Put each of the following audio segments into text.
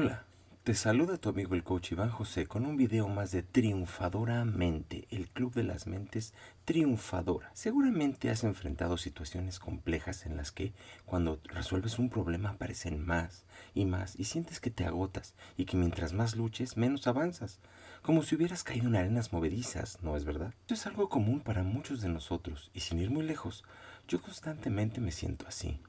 Hola, te saluda tu amigo el coach Iván José con un video más de Triunfadoramente, el club de las mentes triunfadora. Seguramente has enfrentado situaciones complejas en las que cuando resuelves un problema aparecen más y más y sientes que te agotas y que mientras más luches menos avanzas, como si hubieras caído en arenas movedizas, ¿no es verdad? Esto es algo común para muchos de nosotros y sin ir muy lejos, yo constantemente me siento así.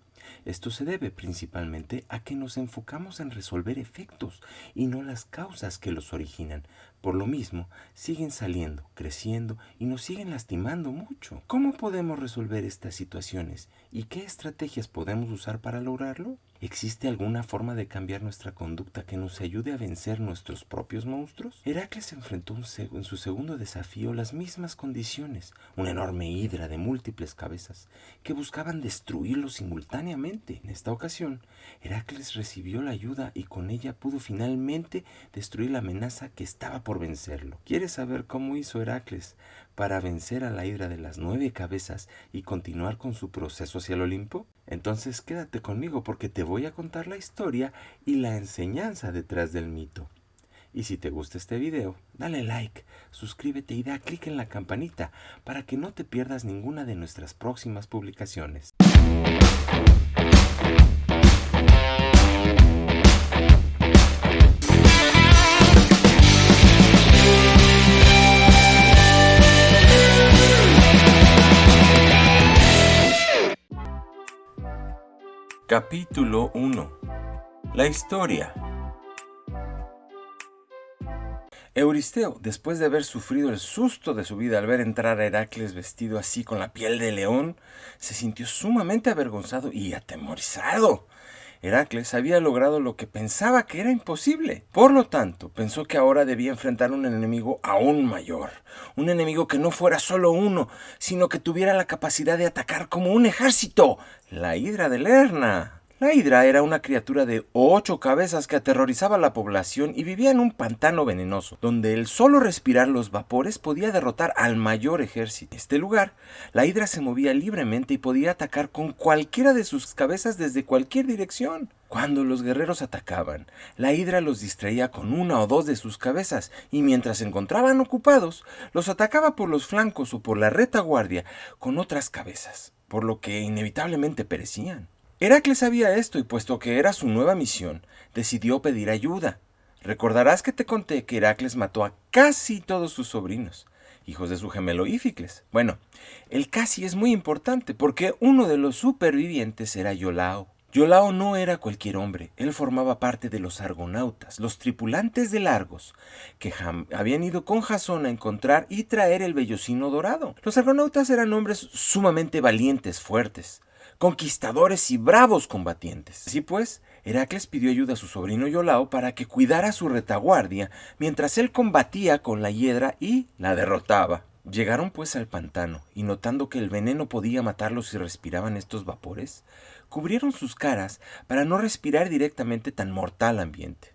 Esto se debe principalmente a que nos enfocamos en resolver efectos y no las causas que los originan. Por lo mismo, siguen saliendo, creciendo y nos siguen lastimando mucho. ¿Cómo podemos resolver estas situaciones y qué estrategias podemos usar para lograrlo? ¿Existe alguna forma de cambiar nuestra conducta que nos ayude a vencer nuestros propios monstruos? Heracles enfrentó en su segundo desafío las mismas condiciones, una enorme hidra de múltiples cabezas que buscaban destruirlo simultáneamente. En esta ocasión, Heracles recibió la ayuda y con ella pudo finalmente destruir la amenaza que estaba por vencerlo. ¿Quieres saber cómo hizo Heracles para vencer a la hidra de las nueve cabezas y continuar con su proceso hacia el Olimpo? Entonces quédate conmigo porque te voy a contar la historia y la enseñanza detrás del mito. Y si te gusta este video, dale like, suscríbete y da clic en la campanita para que no te pierdas ninguna de nuestras próximas publicaciones. Capítulo 1 La historia Euristeo, después de haber sufrido el susto de su vida al ver entrar a Heracles vestido así con la piel de león, se sintió sumamente avergonzado y atemorizado. Heracles había logrado lo que pensaba que era imposible. Por lo tanto, pensó que ahora debía enfrentar un enemigo aún mayor. Un enemigo que no fuera solo uno, sino que tuviera la capacidad de atacar como un ejército. La Hidra de Lerna. La hidra era una criatura de ocho cabezas que aterrorizaba a la población y vivía en un pantano venenoso, donde el solo respirar los vapores podía derrotar al mayor ejército. En este lugar, la hidra se movía libremente y podía atacar con cualquiera de sus cabezas desde cualquier dirección. Cuando los guerreros atacaban, la hidra los distraía con una o dos de sus cabezas y mientras se encontraban ocupados, los atacaba por los flancos o por la retaguardia con otras cabezas, por lo que inevitablemente perecían. Heracles sabía esto y puesto que era su nueva misión, decidió pedir ayuda. Recordarás que te conté que Heracles mató a casi todos sus sobrinos, hijos de su gemelo Íficles. Bueno, el casi es muy importante porque uno de los supervivientes era Iolao. Iolao no era cualquier hombre, él formaba parte de los argonautas, los tripulantes de Largos, que habían ido con Jasón a encontrar y traer el vellocino dorado. Los argonautas eran hombres sumamente valientes, fuertes conquistadores y bravos combatientes. Así pues, Heracles pidió ayuda a su sobrino Iolao para que cuidara su retaguardia mientras él combatía con la hiedra y la derrotaba. Llegaron pues al pantano, y notando que el veneno podía matarlos si respiraban estos vapores, cubrieron sus caras para no respirar directamente tan mortal ambiente.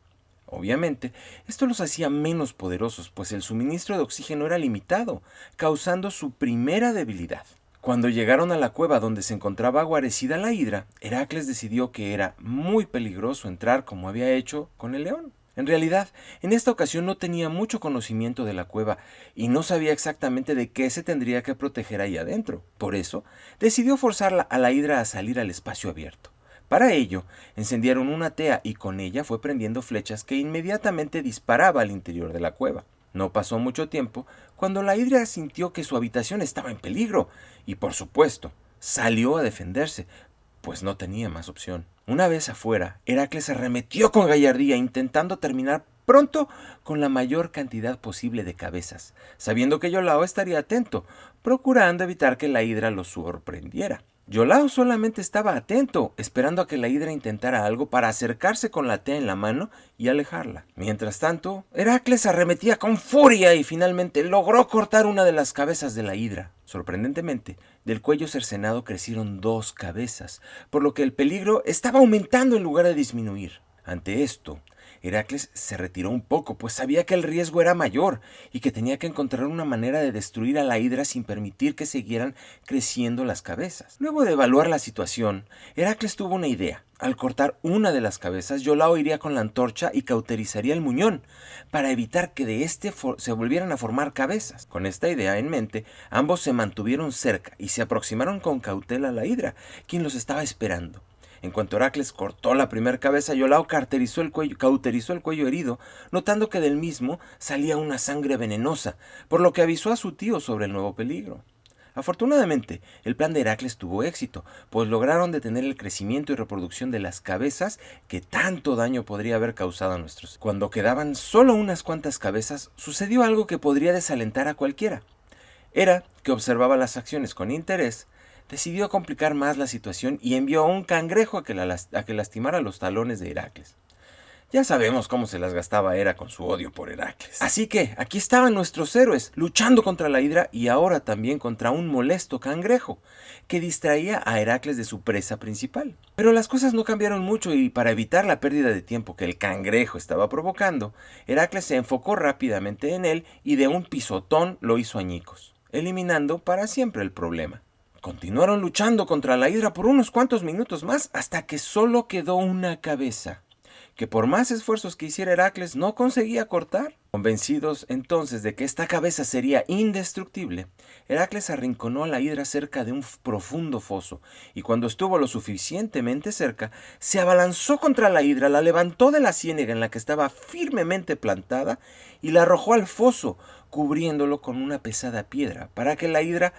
Obviamente, esto los hacía menos poderosos, pues el suministro de oxígeno era limitado, causando su primera debilidad. Cuando llegaron a la cueva donde se encontraba guarecida la hidra, Heracles decidió que era muy peligroso entrar como había hecho con el león. En realidad, en esta ocasión no tenía mucho conocimiento de la cueva y no sabía exactamente de qué se tendría que proteger ahí adentro. Por eso, decidió forzar a la hidra a salir al espacio abierto. Para ello, encendieron una tea y con ella fue prendiendo flechas que inmediatamente disparaba al interior de la cueva. No pasó mucho tiempo cuando la hidra sintió que su habitación estaba en peligro y por supuesto salió a defenderse, pues no tenía más opción. Una vez afuera, Heracles arremetió con gallardía intentando terminar pronto con la mayor cantidad posible de cabezas, sabiendo que Yolao estaría atento, procurando evitar que la hidra lo sorprendiera. Yolao solamente estaba atento, esperando a que la hidra intentara algo para acercarse con la tea en la mano y alejarla. Mientras tanto, Heracles arremetía con furia y finalmente logró cortar una de las cabezas de la hidra. Sorprendentemente, del cuello cercenado crecieron dos cabezas, por lo que el peligro estaba aumentando en lugar de disminuir. Ante esto, Heracles se retiró un poco, pues sabía que el riesgo era mayor y que tenía que encontrar una manera de destruir a la hidra sin permitir que siguieran creciendo las cabezas. Luego de evaluar la situación, Heracles tuvo una idea. Al cortar una de las cabezas, Yolao iría con la antorcha y cauterizaría el muñón, para evitar que de este se volvieran a formar cabezas. Con esta idea en mente, ambos se mantuvieron cerca y se aproximaron con cautela a la hidra, quien los estaba esperando. En cuanto Heracles cortó la primera cabeza, Yolao cauterizó el, cuello, cauterizó el cuello herido, notando que del mismo salía una sangre venenosa, por lo que avisó a su tío sobre el nuevo peligro. Afortunadamente, el plan de Heracles tuvo éxito, pues lograron detener el crecimiento y reproducción de las cabezas que tanto daño podría haber causado a nuestros. Cuando quedaban solo unas cuantas cabezas, sucedió algo que podría desalentar a cualquiera. Era que observaba las acciones con interés, decidió complicar más la situación y envió a un cangrejo a que, lastimara los talones de Heracles. Ya sabemos cómo se las gastaba Hera con su odio por Heracles. Así que aquí estaban nuestros héroes, luchando contra la hidra y ahora también contra un molesto cangrejo, que distraía a Heracles de su presa principal. Pero las cosas no cambiaron mucho y para evitar la pérdida de tiempo que el cangrejo estaba provocando, Heracles se enfocó rápidamente en él y de un pisotón lo hizo añicos, eliminando para siempre el problema. Continuaron luchando contra la hidra por unos cuantos minutos más hasta que solo quedó una cabeza, que por más esfuerzos que hiciera Heracles no conseguía cortar. Convencidos entonces de que esta cabeza sería indestructible, Heracles arrinconó a la hidra cerca de un profundo foso, y cuando estuvo lo suficientemente cerca, se abalanzó contra la hidra, la levantó de la ciénega en la que estaba firmemente plantada y la arrojó al foso, cubriéndolo con una pesada piedra, para que la hidra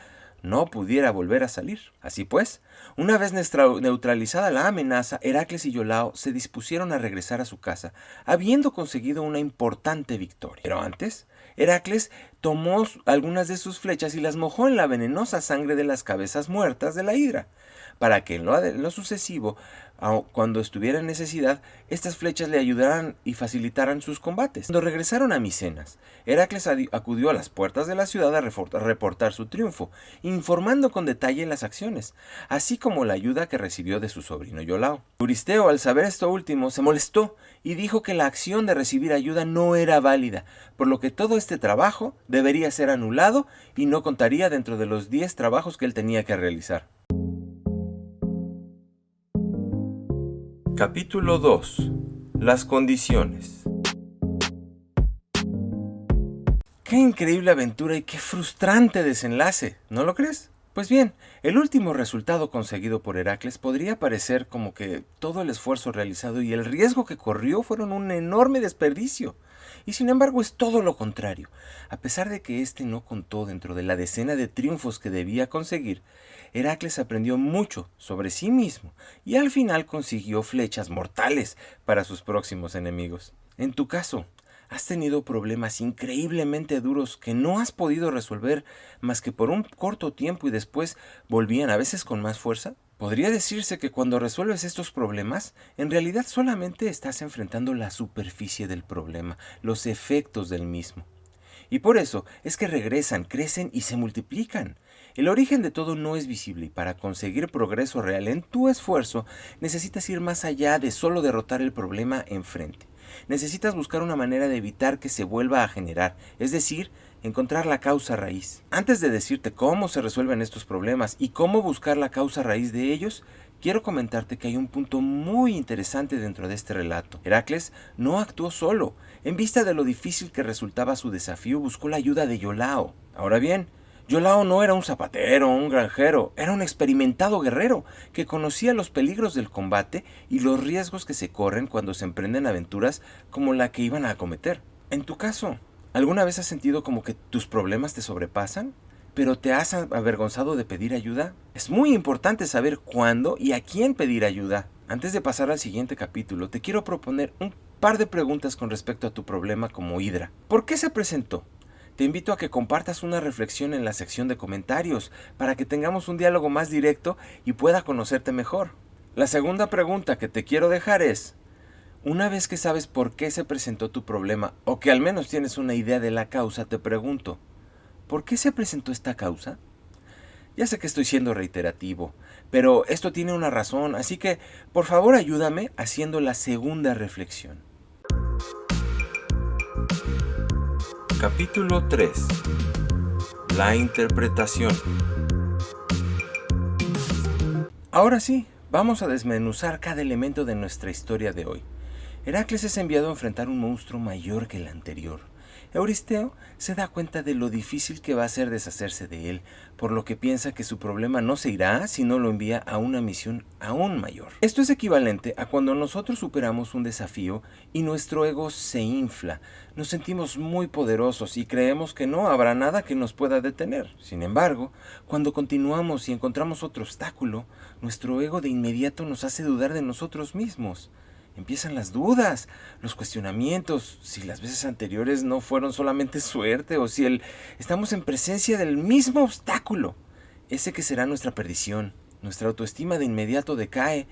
no pudiera volver a salir. Así pues, una vez neutralizada la amenaza, Heracles y Yolao se dispusieron a regresar a su casa, habiendo conseguido una importante victoria. Pero antes, Heracles tomó algunas de sus flechas y las mojó en la venenosa sangre de las cabezas muertas de la hidra, para que en lo, sucesivo, cuando estuviera en necesidad, estas flechas le ayudaran y facilitaran sus combates. Cuando regresaron a Micenas, Heracles acudió a las puertas de la ciudad a reportar su triunfo, informando con detalle las acciones, así como la ayuda que recibió de su sobrino Yolao. Euristeo, al saber esto último, se molestó y dijo que la acción de recibir ayuda no era válida, por lo que todo este trabajo debería ser anulado y no contaría dentro de los 10 trabajos que él tenía que realizar. Capítulo 2. Las condiciones. Qué increíble aventura y qué frustrante desenlace, ¿no lo crees? Pues bien, el último resultado conseguido por Heracles podría parecer como que todo el esfuerzo realizado y el riesgo que corrió fueron un enorme desperdicio. Y sin embargo es todo lo contrario. A pesar de que éste no contó dentro de la decena de triunfos que debía conseguir, Heracles aprendió mucho sobre sí mismo y al final consiguió flechas mortales para sus próximos enemigos. En tu caso, ¿has tenido problemas increíblemente duros que no has podido resolver más que por un corto tiempo y después volvían a veces con más fuerza? Podría decirse que cuando resuelves estos problemas, en realidad solamente estás enfrentando la superficie del problema, los efectos del mismo. Y por eso es que regresan, crecen y se multiplican. El origen de todo no es visible y para conseguir progreso real en tu esfuerzo necesitas ir más allá de solo derrotar el problema enfrente. Necesitas buscar una manera de evitar que se vuelva a generar, es decir, encontrar la causa raíz. Antes de decirte cómo se resuelven estos problemas y cómo buscar la causa raíz de ellos, quiero comentarte que hay un punto muy interesante dentro de este relato. Heracles no actuó solo. En vista de lo difícil que resultaba su desafío, buscó la ayuda de Yolao. Ahora bien, Yolao no era un zapatero o un granjero, era un experimentado guerrero que conocía los peligros del combate y los riesgos que se corren cuando se emprenden aventuras como la que iban a acometer. En tu caso, ¿alguna vez has sentido como que tus problemas te sobrepasan? ¿Pero te has avergonzado de pedir ayuda? Es muy importante saber cuándo y a quién pedir ayuda. Antes de pasar al siguiente capítulo, te quiero proponer un par de preguntas con respecto a tu problema como Hidra. ¿Por qué se presentó? te invito a que compartas una reflexión en la sección de comentarios para que tengamos un diálogo más directo y pueda conocerte mejor. La segunda pregunta que te quiero dejar es, una vez que sabes por qué se presentó tu problema o que al menos tienes una idea de la causa, te pregunto, ¿por qué se presentó esta causa? Ya sé que estoy siendo reiterativo, pero esto tiene una razón, así que por favor ayúdame haciendo la segunda reflexión. Capítulo 3 La interpretación Ahora sí, vamos a desmenuzar cada elemento de nuestra historia de hoy. Heracles es enviado a enfrentar un monstruo mayor que el anterior. Euristeo se da cuenta de lo difícil que va a ser deshacerse de él, por lo que piensa que su problema no se irá si no lo envía a una misión aún mayor. Esto es equivalente a cuando nosotros superamos un desafío y nuestro ego se infla, nos sentimos muy poderosos y creemos que no habrá nada que nos pueda detener. Sin embargo, cuando continuamos y encontramos otro obstáculo, nuestro ego de inmediato nos hace dudar de nosotros mismos empiezan las dudas, los cuestionamientos, si las veces anteriores no fueron solamente suerte o si el, estamos en presencia del mismo obstáculo, ese que será nuestra perdición. Nuestra autoestima de inmediato decae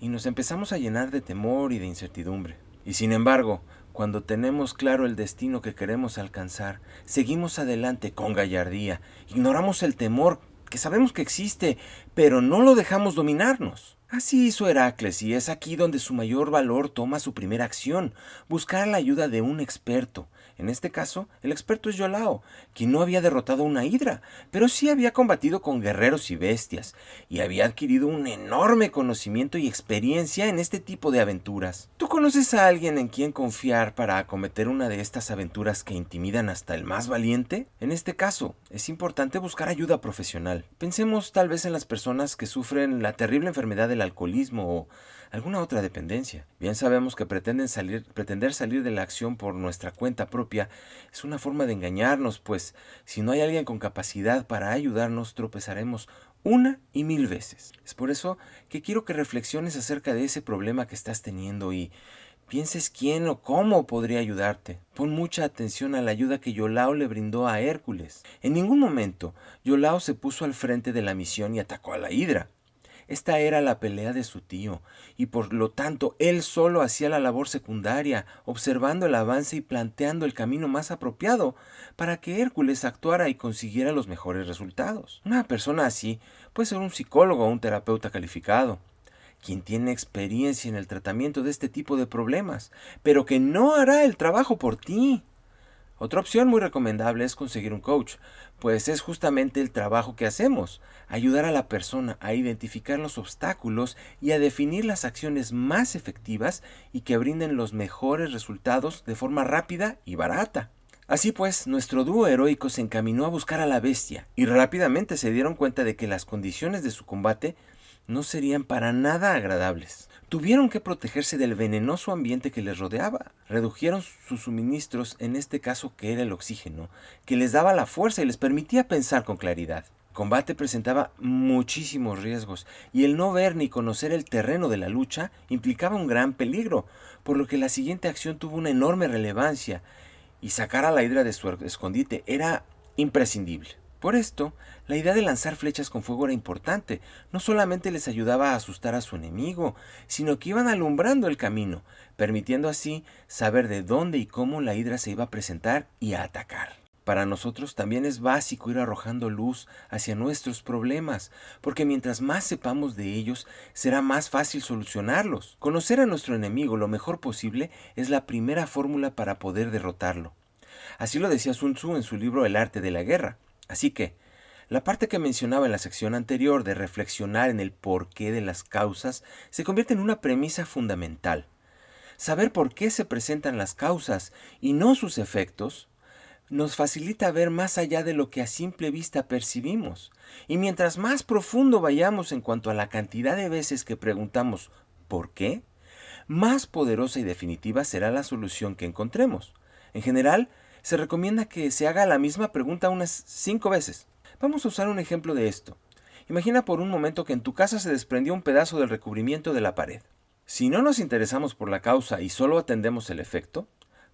y nos empezamos a llenar de temor y de incertidumbre. Y sin embargo, cuando tenemos claro el destino que queremos alcanzar, seguimos adelante con gallardía, ignoramos el temor que sabemos que existe, pero no lo dejamos dominarnos. Así hizo Heracles y es aquí donde su mayor valor toma su primera acción, buscar la ayuda de un experto. En este caso, el experto es Yolao, quien no había derrotado una hidra, pero sí había combatido con guerreros y bestias, y había adquirido un enorme conocimiento y experiencia en este tipo de aventuras. ¿Tú conoces a alguien en quien confiar para acometer una de estas aventuras que intimidan hasta el más valiente? En este caso, es importante buscar ayuda profesional. Pensemos tal vez en las personas que sufren la terrible enfermedad alcoholismo o alguna otra dependencia. Bien sabemos que pretenden salir, pretender salir de la acción por nuestra cuenta propia es una forma de engañarnos, pues si no hay alguien con capacidad para ayudarnos, tropezaremos una y mil veces. Es por eso que quiero que reflexiones acerca de ese problema que estás teniendo y pienses quién o cómo podría ayudarte. Pon mucha atención a la ayuda que Yolao le brindó a Hércules. En ningún momento Yolao se puso al frente de la misión y atacó a la Hidra. Esta era la pelea de su tío, y por lo tanto él solo hacía la labor secundaria, observando el avance y planteando el camino más apropiado para que Hércules actuara y consiguiera los mejores resultados. Una persona así puede ser un psicólogo o un terapeuta calificado, quien tiene experiencia en el tratamiento de este tipo de problemas, pero que no hará el trabajo por ti. Otra opción muy recomendable es conseguir un coach, pues es justamente el trabajo que hacemos, ayudar a la persona a identificar los obstáculos y a definir las acciones más efectivas y que brinden los mejores resultados de forma rápida y barata. Así pues, nuestro dúo heroico se encaminó a buscar a la bestia y rápidamente se dieron cuenta de que las condiciones de su combate no serían para nada agradables. Tuvieron que protegerse del venenoso ambiente que les rodeaba. Redujeron sus suministros, en este caso que era el oxígeno, que les daba la fuerza y les permitía pensar con claridad. Combate presentaba muchísimos riesgos y el no ver ni conocer el terreno de la lucha implicaba un gran peligro, por lo que la siguiente acción tuvo una enorme relevancia y sacar a la hidra de su escondite era imprescindible. Por esto, la idea de lanzar flechas con fuego era importante. No solamente les ayudaba a asustar a su enemigo, sino que iban alumbrando el camino, permitiendo así saber de dónde y cómo la hidra se iba a presentar y a atacar. Para nosotros también es básico ir arrojando luz hacia nuestros problemas, porque mientras más sepamos de ellos, será más fácil solucionarlos. Conocer a nuestro enemigo lo mejor posible es la primera fórmula para poder derrotarlo. Así lo decía Sun Tzu en su libro El arte de la guerra. Así que, la parte que mencionaba en la sección anterior de reflexionar en el porqué de las causas se convierte en una premisa fundamental. Saber por qué se presentan las causas y no sus efectos nos facilita ver más allá de lo que a simple vista percibimos. Y mientras más profundo vayamos en cuanto a la cantidad de veces que preguntamos ¿por qué? más poderosa y definitiva será la solución que encontremos. En general, se recomienda que se haga la misma pregunta unas cinco veces. Vamos a usar un ejemplo de esto. Imagina por un momento que en tu casa se desprendió un pedazo del recubrimiento de la pared. Si no nos interesamos por la causa y solo atendemos el efecto,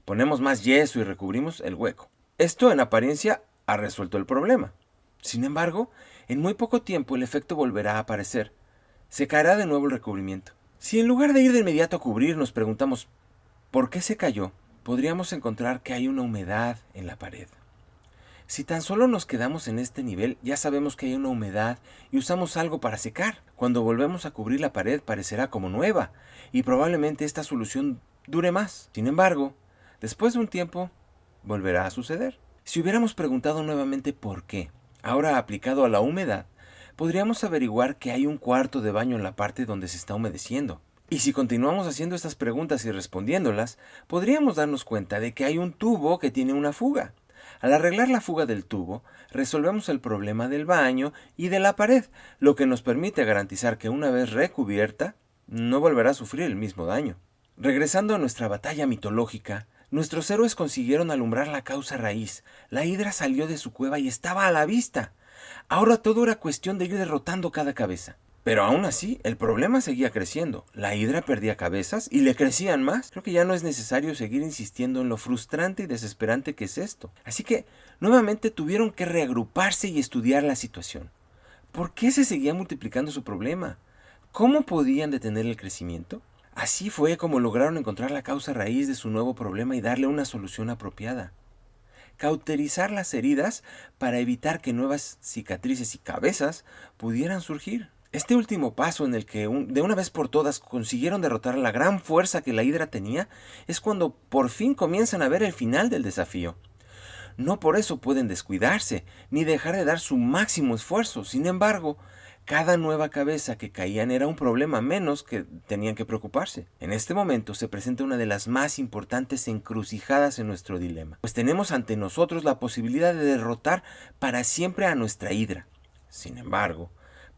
ponemos más yeso y recubrimos el hueco. Esto en apariencia ha resuelto el problema. Sin embargo, en muy poco tiempo el efecto volverá a aparecer. Se caerá de nuevo el recubrimiento. Si en lugar de ir de inmediato a cubrir nos preguntamos ¿por qué se cayó? Podríamos encontrar que hay una humedad en la pared. Si tan solo nos quedamos en este nivel, ya sabemos que hay una humedad y usamos algo para secar. Cuando volvemos a cubrir la pared parecerá como nueva y probablemente esta solución dure más. Sin embargo, después de un tiempo, volverá a suceder. Si hubiéramos preguntado nuevamente por qué, ahora aplicado a la humedad, podríamos averiguar que hay un cuarto de baño en la parte donde se está humedeciendo. Y si continuamos haciendo estas preguntas y respondiéndolas, podríamos darnos cuenta de que hay un tubo que tiene una fuga. Al arreglar la fuga del tubo, resolvemos el problema del baño y de la pared, lo que nos permite garantizar que una vez recubierta, no volverá a sufrir el mismo daño. Regresando a nuestra batalla mitológica, nuestros héroes consiguieron alumbrar la causa raíz. La hidra salió de su cueva y estaba a la vista. Ahora todo era cuestión de ir derrotando cada cabeza. Pero aún así, el problema seguía creciendo. La hidra perdía cabezas y le crecían más. Creo que ya no es necesario seguir insistiendo en lo frustrante y desesperante que es esto. Así que, nuevamente tuvieron que reagruparse y estudiar la situación. ¿Por qué se seguía multiplicando su problema? ¿Cómo podían detener el crecimiento? Así fue como lograron encontrar la causa raíz de su nuevo problema y darle una solución apropiada cauterizar las heridas para evitar que nuevas cicatrices y cabezas pudieran surgir. Este último paso en el que de una vez por todas consiguieron derrotar la gran fuerza que la hidra tenía es cuando por fin comienzan a ver el final del desafío. No por eso pueden descuidarse, ni dejar de dar su máximo esfuerzo. Sin embargo, cada nueva cabeza que caían era un problema menos que tenían que preocuparse. En este momento se presenta una de las más importantes encrucijadas en nuestro dilema, pues tenemos ante nosotros la posibilidad de derrotar para siempre a nuestra hidra. Sin embargo,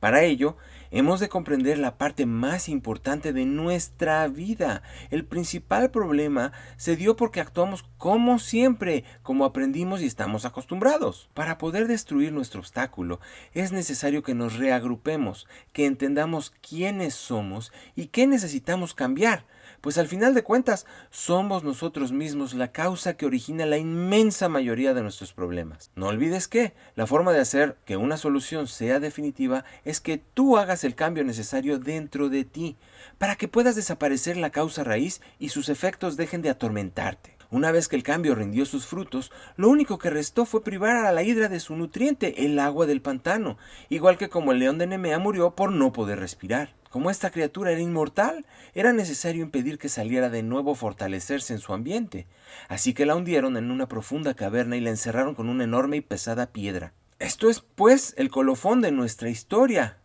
para ello, hemos de comprender la parte más importante de nuestra vida. El principal problema se dio porque actuamos como siempre, como aprendimos y estamos acostumbrados. Para poder destruir nuestro obstáculo, es necesario que nos reagrupemos, que entendamos quiénes somos y qué necesitamos cambiar pues al final de cuentas somos nosotros mismos la causa que origina la inmensa mayoría de nuestros problemas. No olvides que la forma de hacer que una solución sea definitiva es que tú hagas el cambio necesario dentro de ti, para que puedas desaparecer la causa raíz y sus efectos dejen de atormentarte. Una vez que el cambio rindió sus frutos, lo único que restó fue privar a la hidra de su nutriente, el agua del pantano, igual que como el león de Nemea murió por no poder respirar. Como esta criatura era inmortal, era necesario impedir que saliera de nuevo a fortalecerse en su ambiente, así que la hundieron en una profunda caverna y la encerraron con una enorme y pesada piedra. Esto es, pues, el colofón de nuestra historia.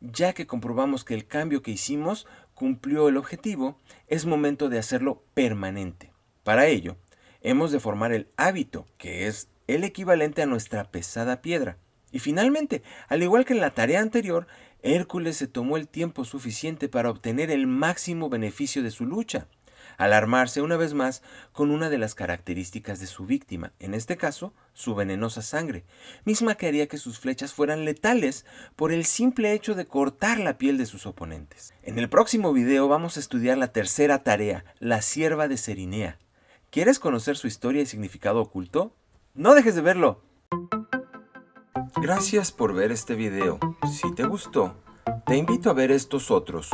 Ya que comprobamos que el cambio que hicimos cumplió el objetivo, es momento de hacerlo permanente. Para ello, hemos de formar el hábito, que es el equivalente a nuestra pesada piedra. Y finalmente, al igual que en la tarea anterior, Hércules se tomó el tiempo suficiente para obtener el máximo beneficio de su lucha, alarmarse una vez más con una de las características de su víctima, en este caso, su venenosa sangre, misma que haría que sus flechas fueran letales por el simple hecho de cortar la piel de sus oponentes. En el próximo video vamos a estudiar la tercera tarea, la sierva de Serinea. ¿Quieres conocer su historia y significado oculto? No dejes de verlo. Gracias por ver este video. Si te gustó, te invito a ver estos otros